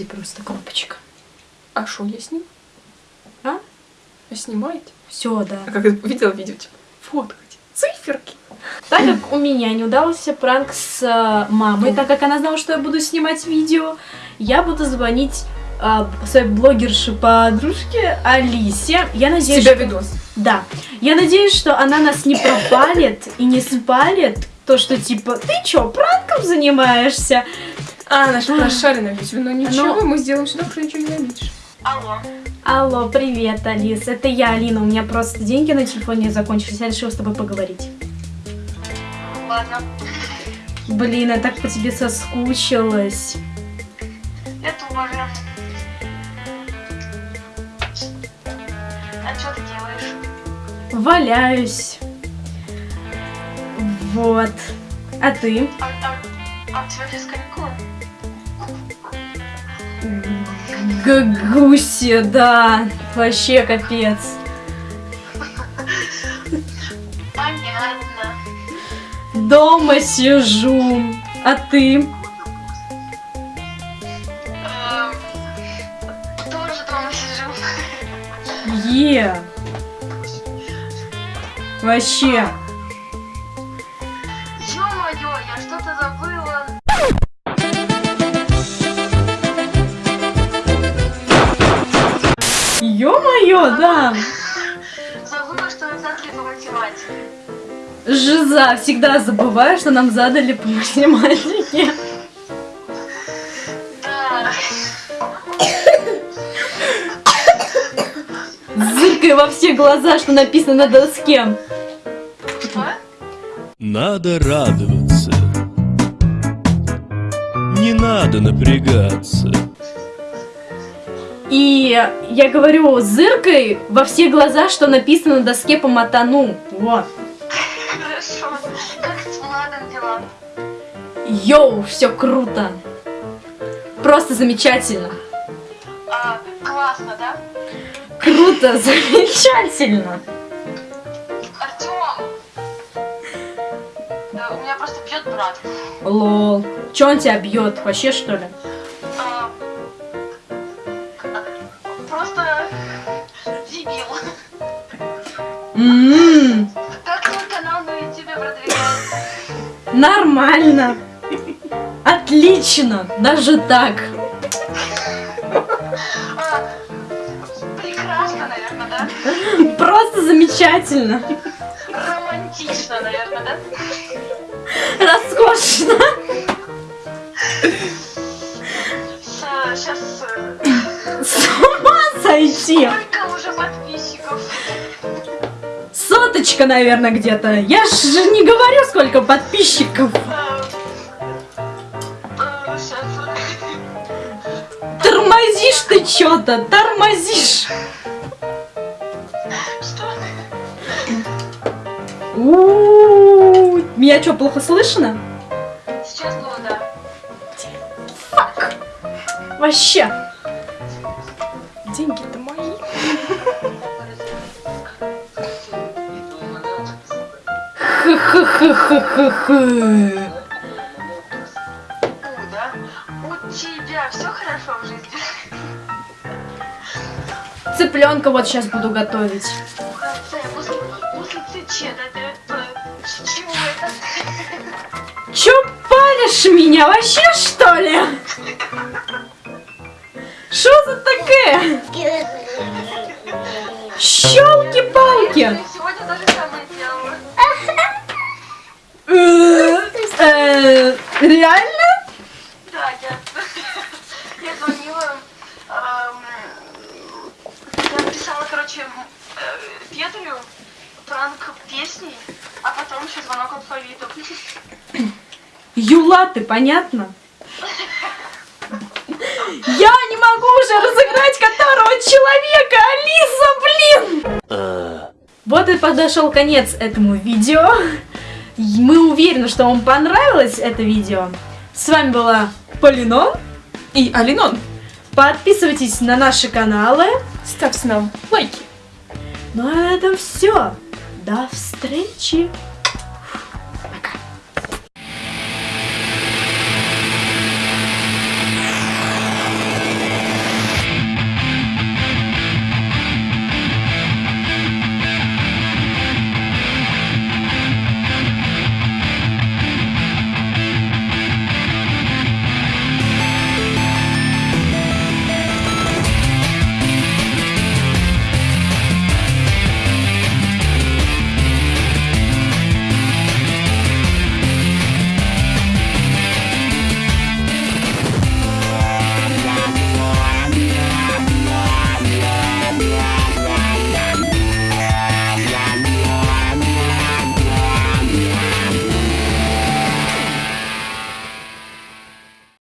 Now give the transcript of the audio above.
сзади просто кнопочка. А что я снимаю? А? А снимаете? Все, да. А как видела видео, типа, фоткать, циферки. Так как у меня не удался пранк с э, мамой, так как она знала, что я буду снимать видео, я буду звонить э, своей блогерше подружке Алисе. Я С надеюсь, тебя что- видос. Да. Я надеюсь, что она нас не пропалит и не спалит. То, что типа, ты чё, пранком занимаешься? А, она же прошарена ведь, но ничего, Ну. мы сделаем сюда, что ничего не заметишь. Алло. Алло, привет, Алис. Это я, Алина. У меня просто деньги на телефоне закончились. Я решила с тобой поговорить. Ладно. Блин, я так по тебе соскучилась. Я тоже. А что ты делаешь? Валяюсь. Вот. А ты? А, а, а у тебя сейчас каникулы? Гагуси, да. Вообще капец. Понятно. Дома сижу. А ты? Эм, тоже дома сижу. Е. Вообще. Ё-моё, да. Забыла, что мы задали по математике. Жиза, всегда забываю, что нам задали по математике. Да. Зыркай во все глаза, что написано на доске. Что? Надо радоваться. Не надо напрягаться. И я говорю, зыркай во все глаза, что написано на доске по матану. Вот. Хорошо. Как с Владом дела? Йоу, все круто. Просто замечательно. А, классно, да? Круто, замечательно. Артем! Да, у меня просто бьет брат. Лол. Че он тебя бьет? Вообще что ли? Как твой канал на ютубе продвигается? Нормально. Отлично. Даже так. А, прекрасно, наверное, да? Просто замечательно. Романтично, наверное, да? Роскошно. Сейчас С ума сойти. Соточка, наверное, где-то. Я же не говорю, сколько подписчиков. Тормозишь ты что-то, тормозишь. Что? Меня что, плохо слышно? Сейчас было, да. Вообще. Деньги-то У, тебя все хорошо в жизни? Цыпленка вот сейчас буду готовить. Чё палишь меня вообще, что ли? Что за такое? Щелки-палки. Сегодня то же Реально? Да, я, я звонила, эм, я написала, короче, э, Петрю пранк песни, а потом еще звонок алфавиту. Юла, ты понятно? Я не могу уже разыграть которого человека, Алиса, блин! Вот и подошел конец этому видео. Мы уверены, что вам понравилось это видео. С вами была Полинон. И Алинон, Подписывайтесь на наши каналы. ставьте нам лайки. Ну а на этом все. До встречи!